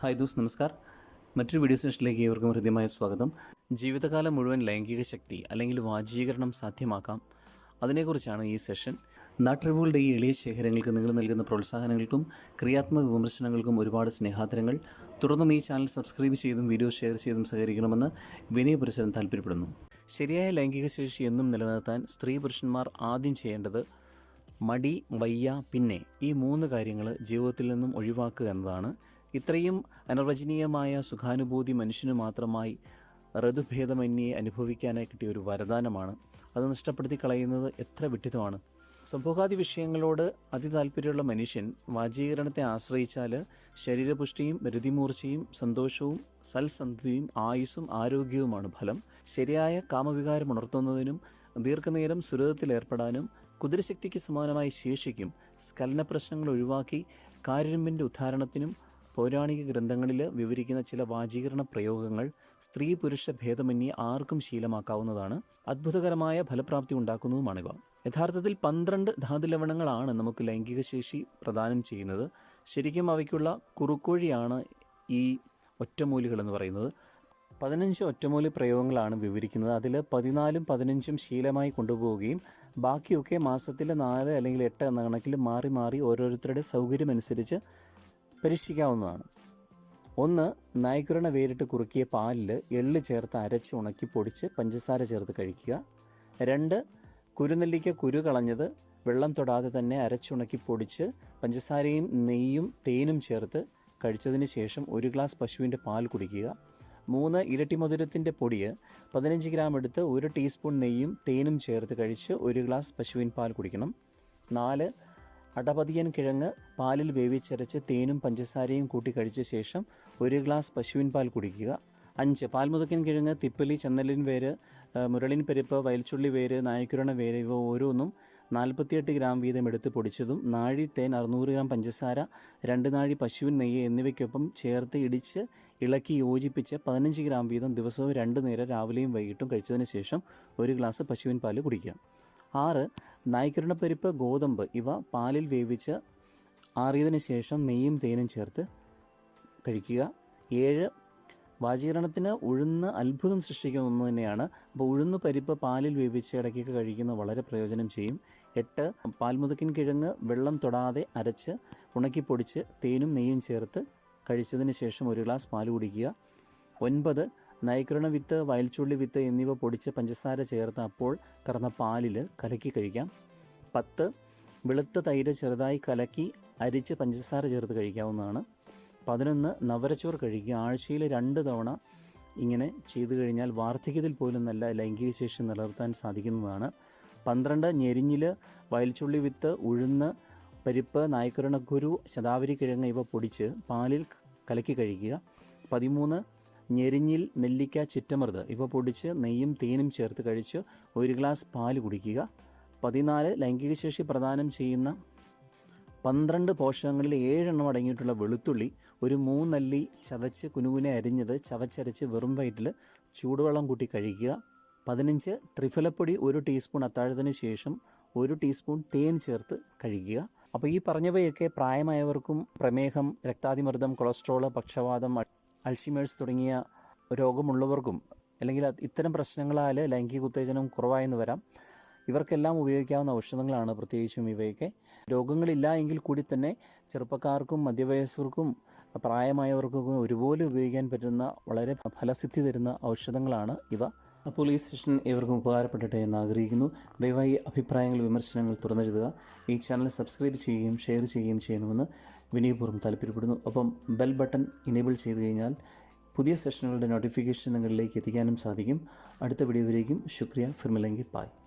Hi those നമസ്കാർ. മറ്റൊരു video സെഷനിലേക്ക് ഏവർക്കും ഹൃദ്യമായ സ്വാഗതം. ജീവിതകാലം മുഴുവൻ ലൈംഗിക ശക്തി അല്ലെങ്കിൽ വാചീകരണം സാധ്യമാക്കാം. അതിനെക്കുറിച്ചാണ് ഈ സെഷൻ നാട്ടറിവുകളുടെ ഈ എളിയ ശേഖരങ്ങൾക്ക് നിങ്ങൾ നൽകുന്ന പ്രോത്സാഹനങ്ങൾക്കും ക്രിയാത്മക വിമർശനങ്ങൾക്കും ഒരുപാട് സ്നേഹാദരങ്ങൾ. തുടർന്നും ഈ ചാനൽ സബ്സ്ക്രൈബ് ചെയ്തും വീഡിയോ ഷെയർ ചെയ്തും സഹകരിക്കണമെന്ന് വിനയപുരസരം താല്പര്യപ്പെടുന്നു. ശരിയായ ലൈംഗിക ശേഷി എന്നും നിലനിർത്താൻ സ്ത്രീ പുരുഷന്മാർ ആദ്യം ചെയ്യേണ്ടത് മടി വയ്യ പിന്നെ ഈ മൂന്ന് കാര്യങ്ങൾ ജീവിതത്തിൽ നിന്നും ഒഴിവാക്കുക എന്നതാണ് ഇത്രയും അനിർവചനീയമായ സുഖാനുഭൂതി മനുഷ്യന് മാത്രമായി ഋതുഭേദമന്യെ അനുഭവിക്കാനായി കിട്ടിയ ഒരു വരദാനമാണ്. അത് നഷ്ടപ്പെടുത്തി കളയുന്നത് എത്ര വിഡിതമാണ് സംഭോഗാദി വിഷയങ്ങളോട് അതിതാല്പര്യമുള്ള മനുഷ്യൻ വാചീകരണത്തെ ആശ്രയിച്ചാൽ ശരീരപുഷ്ടിയും രതിമൂർച്ചയും സന്തോഷവും സൽസന്ധിയും ആയുസ്സും ആരോഗ്യവുമാണ് ഫലം. ശരിയായ കാമവികാരം ഉണർത്തുന്നതിനും ദീർഘനേരം സുരതത്തിലേർപ്പെടാനും കുതിരശക്തിക്ക് സമാനമായി ശേഷിക്കും സ്കലന പ്രശ്നങ്ങൾ ഒഴിവാക്കി കാരുണ്യന്റെ ഉദ്ധാരണത്തിനും പൗരാണിക ഗ്രന്ഥങ്ങളിൽ വിവരിക്കുന്ന ചില വാചീകരണ പ്രയോഗങ്ങൾ സ്ത്രീ പുരുഷ ഭേദമന്യേ ആർക്കും ശീലമാക്കാവുന്നതാണ്. അത്ഭുതകരമായ ഫലപ്രാപ്തി ഉണ്ടാക്കുന്നതുമാണിവ. യഥാർത്ഥത്തിൽ പന്ത്രണ്ട് ധാതുലവണങ്ങളാണ് നമുക്ക് ലൈംഗിക ശേഷി പ്രദാനം ചെയ്യുന്നത്. ശരിക്കും അവയ്ക്കുള്ള കുറുക്കോഴിയാണ് ഈ ഒറ്റമൂലികൾ എന്ന് പറയുന്നത്. പതിനഞ്ച് ഒറ്റമൂലി പ്രയോഗങ്ങളാണ് വിവരിക്കുന്നത്. അതിൽ പതിനാലും പതിനഞ്ചും ശീലമായി കൊണ്ടുപോവുകയും ബാക്കിയൊക്കെ മാസത്തിൽ നാല് അല്ലെങ്കിൽ എട്ട് എന്ന കണക്കിൽ മാറി മാറി ഓരോരുത്തരുടെ സൗകര്യമനുസരിച്ച് പരീക്ഷിക്കാവുന്നതാണ് ഒന്ന് നായ്ക്കുരണ വേരിട്ട് കുറുക്കിയ പാലിൽ എള്ള് ചേർത്ത് അരച്ച് ഉണക്കി പൊടിച്ച് പഞ്ചസാര ചേർത്ത് കഴിക്കുക. രണ്ട് കുരുനെല്ലിക്ക കുരു കളഞ്ഞത് വെള്ളം തൊടാതെ തന്നെ അരച്ചുണക്കി പൊടിച്ച് പഞ്ചസാരയും നെയ്യും തേനും ചേർത്ത് കഴിച്ചതിന് ശേഷം ഒരു ഗ്ലാസ് പശുവിന്റെ പാൽ കുടിക്കുക. മൂന്ന് ഇരട്ടി മധുരത്തിന്റെ പൊടി പതിനഞ്ച് ഗ്രാം എടുത്ത് ഒരു ടീസ്പൂൺ നെയ്യും തേനും ചേർത്ത് കഴിച്ച് ഒരു ഗ്ലാസ് പശുവിൻ പാൽ കുടിക്കണം. നാല് അടപതിയൻ കിഴങ്ങ് പാലിൽ വേവിച്ചരച്ച് തേനും പഞ്ചസാരയും കൂട്ടി കഴിച്ച ശേഷം ഒരു ഗ്ലാസ് പശുവിൻ പാൽ കുടിക്കുക. അഞ്ച് പാൽമുതക്കൻ കിഴങ്ങ് തിപ്പലി ചെന്നലിൻ വേര് മുരളിൻ പരിപ്പ് വയൽച്ചുള്ളി വേര് നായക്കുരണ വേര് ഇവ ഓരോന്നും നാൽപ്പത്തിയെട്ട് ഗ്രാം വീതം എടുത്ത് പൊടിച്ചതും നാഴി തേൻ അറുന്നൂറ് ഗ്രാം പഞ്ചസാര രണ്ട് നാഴി പശുവിൻ നെയ്യ് എന്നിവയ്ക്കൊപ്പം ചേർത്ത് ഇടിച്ച് ഇളക്കി യോജിപ്പിച്ച് പതിനഞ്ച് ഗ്രാം വീതം ദിവസവും രണ്ട് നേരം രാവിലെയും വൈകിട്ടും കഴിച്ചതിന് ശേഷം ഒരു ഗ്ലാസ് പശുവിൻ പാൽ കുടിക്കുക. ആറ് നായ്ക്കുരണപ്പരിപ്പ് ഗോതമ്പ് ഇവ പാലിൽ വേവിച്ച് ആറിയതിന് ശേഷം നെയ്യും തേനും ചേർത്ത് കഴിക്കുക. ഏഴ് വാചീകരണത്തിന് ഉഴുന്ന് അത്ഭുതം സൃഷ്ടിക്കുന്ന ഒന്ന് തന്നെയാണ്. അപ്പോൾ ഉഴുന്ന് പരിപ്പ് പാലിൽ വേവിച്ച് ഇടയ്ക്കൊക്കെ കഴിക്കുന്നത് വളരെ പ്രയോജനം ചെയ്യും. എട്ട് പാൽമുതക്കിൻ കിഴങ്ങ് വെള്ളം തൊടാതെ അരച്ച് ഉണക്കിപ്പൊടിച്ച് തേനും നെയ്യും ചേർത്ത് കഴിച്ചതിന് ശേഷം ഒരു ഗ്ലാസ് പാൽ കുടിക്കുക. ഒൻപത് നൈക്രണ വിത്ത് വയൽച്ചുള്ളി വിത്ത് എന്നിവ പൊടിച്ച് പഞ്ചസാര ചേർത്ത് അപ്പോൾ കറന്ന പാലിൽ കലക്കി കഴിക്കാം. പത്ത് വെളുത്ത തൈര് ചെറുതായി കലക്കി അരിച്ച് പഞ്ചസാര ചേർത്ത് കഴിക്കാവുന്നതാണ്. പതിനൊന്ന് നവരച്ചോറ് കഴിക്കുക ആഴ്ചയിൽ രണ്ട് തവണ ഇങ്ങനെ ചെയ്തു കഴിഞ്ഞാൽ വാർദ്ധക്യത്തിൽ പോലും നല്ല ലൈംഗിക ശേഷി നിലനിർത്താൻ സാധിക്കുന്നതാണ്. പന്ത്രണ്ട് ഞെരിഞ്ഞിൽ വയൽച്ചുള്ളി വിത്ത് ഉഴുന്ന് പരിപ്പ് നായ്ക്കരണക്കുരു ശതാവരി കിഴങ്ങ് ഇവ പൊടിച്ച് പാലിൽ കലക്കി കഴിക്കുക. പതിമൂന്ന് ഞെരിഞ്ഞിൽ നെല്ലിക്ക ചിറ്റമൃത് ഇവ പൊടിച്ച് നെയ്യും തേനും ചേർത്ത് കഴിച്ച് ഒരു ഗ്ലാസ് പാൽ കുടിക്കുക. പതിനാല് ലൈംഗിക ശേഷി പ്രദാനം ചെയ്യുന്ന പന്ത്രണ്ട് പോഷകങ്ങളിൽ ഏഴെണ്ണം അടങ്ങിയിട്ടുള്ള വെളുത്തുള്ളി ഒരു മൂന്നല്ലി ചതച്ച് കുനുകുനെ അരിഞ്ഞത് ചവച്ചരച്ച് വെറും വയറ്റിൽ ചൂടുവെള്ളം കൂട്ടി കഴിക്കുക. പതിനഞ്ച് ത്രിഫലപ്പൊടി ഒരു ടീസ്പൂൺ അത്താഴത്തിന് ശേഷം ഒരു ടീസ്പൂൺ തേൻ ചേർത്ത് കഴിക്കുക. അപ്പോൾ ഈ പറഞ്ഞവയൊക്കെ പ്രായമായവർക്കും പ്രമേഹം രക്താതിമർദ്ദം കൊളസ്ട്രോൾ പക്ഷവാതം അൾ- അൾഷിമേഴ്സ് തുടങ്ങിയ രോഗമുള്ളവർക്കും അല്ലെങ്കിൽ ഇത്തരം പ്രശ്നങ്ങളാൽ ലൈംഗിക ഉത്തേജനം കുറവായെന്ന് വരാം. ഇവർക്കെല്ലാം ഉപയോഗിക്കാവുന്ന ഔഷധങ്ങളാണ് പ്രത്യേകിച്ചും ഇവയൊക്കെ. രോഗങ്ങളില്ല എങ്കിൽ കൂടി തന്നെ ചെറുപ്പക്കാർക്കും മധ്യവയസ്കർക്കും പ്രായമായവർക്കും ഒരുപോലെ ഉപയോഗിക്കാൻ പറ്റുന്ന വളരെ ഫലസിദ്ധി തരുന്ന ഔഷധങ്ങളാണ് ഇവ. അപ്പോൾ ഈ സെഷൻ ഇവർക്കും ഉപകാരപ്പെടട്ടെ എന്ന് ആഗ്രഹിക്കുന്നു. ദയവായി അഭിപ്രായങ്ങൾ വിമർശനങ്ങൾ തുറന്നെഴുതുക. ഈ ചാനൽ സബ്സ്ക്രൈബ് ചെയ്യുകയും ഷെയർ ചെയ്യുകയും ചെയ്യണമെന്ന് വിനയപൂർവം താല്പര്യപ്പെടുന്നു. ഒപ്പം ബെൽ ബട്ടൺ ഇനേബിൾ ചെയ്ത് കഴിഞ്ഞാൽ പുതിയ സെഷനുകളുടെ നോട്ടിഫിക്കേഷൻ നിങ്ങളിലേക്ക് എത്തിക്കാനും സാധിക്കും. അടുത്ത വീഡിയോയിലേക്കും ശുക്രിയ. ഫിർമിലെങ്കി. പായ്